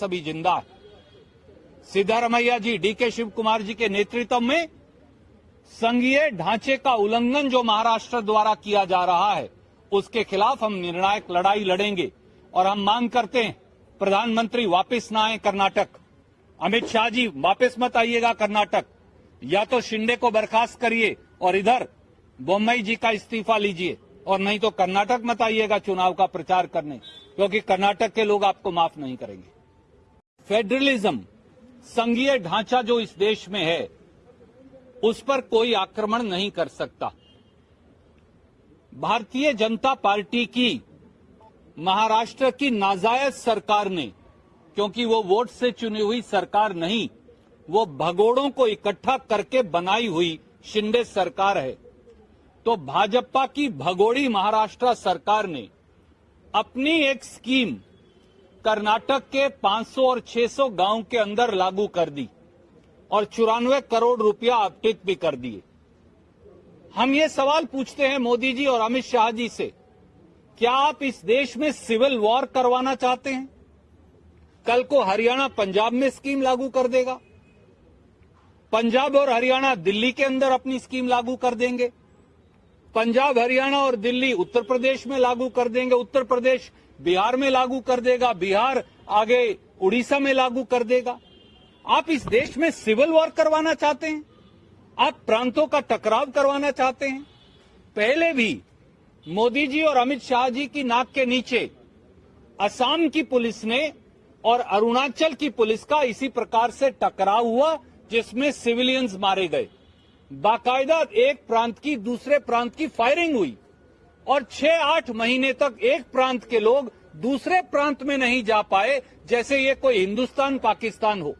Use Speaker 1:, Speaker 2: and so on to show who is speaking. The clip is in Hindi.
Speaker 1: सभी ज़िंदा है। सिद्धारमैया जी, डीके शिव कुमार जी के नेतृत्व में संघीय ढांचे का उल्लंघन जो महाराष्ट्र द्वारा किया जा रहा है, उसके खिलाफ हम निर्णायक लड़ाई लड़ेंगे और हम मांग करते हैं, प्रधानमंत्री वापस न आए कर्नाटक। अमित शाह जी, वापस मत आइएगा कर्नाटक। या तो शिंदे को बर्खास्त करिए और इधर बोम्बई जी का इस्तीफा लीजिए, और नहीं तो कर्नाटक मत आइएगा चुनाव का प्रचार करने, क्योंकि कर्नाटक के लोग आपको माफ़ नहीं करेंगे। फेडरलिज्म, संघीय ढांचा जो इस देश में है, उस पर कोई आक्रमण नहीं कर सकता। भारतीय जनता पार्टी की, महाराष्ट्र की नाजायज सरकार ने, क्योंकि वो वोट से चुनी हुई सरकार नहीं, वो भगोड़ों को इकट्ठा करके बनाई हुई शिंदे सरकार है। तो भाजपा की भगोड़ी महाराष्ट्र सरकार ने अपनी एक स्कीम कर्नाटक के 500 और 600 गाँव के अंदर लागू कर दी और चौरानवे करोड़ रुपया अपडेट भी कर दिए। हम ये सवाल पूछते हैं मोदी जी और अमित शाह जी से, क्या आप इस देश में सिविल वॉर करवाना चाहते हैं? कल को हरियाणा पंजाब में स्कीम लागू कर देगा। पंजाब और हरियाणा दिल्ली के अंदर अपनी स्कीम लागू कर देंगे। पंजाब, हरियाणा और दिल्ली उत्तर प्रदेश में लागू कर देंगे। उत्तर प्रदेश बिहार में लागू कर देगा। बिहार आगे उड़ीसा में लागू कर देगा। आप इस देश में सिविल वॉर करवाना चाहते हैं? आप प्रांतों का टकराव करवाना चाहते हैं? पहले भी मोदी जी और अमित शाह जी की नाक के नीचे असम की पुलिस ने और अरुणाचल की पुलिस का इसी प्रकार से टकराव हुआ, जिसमें सिविलियंस मारे गए। बाकायदा एक प्रांत की दूसरे प्रांत की फायरिंग हुई और छह आठ महीने तक एक प्रांत के लोग दूसरे प्रांत में नहीं जा पाए, जैसे ये कोई हिंदुस्तान, पाकिस्तान हो।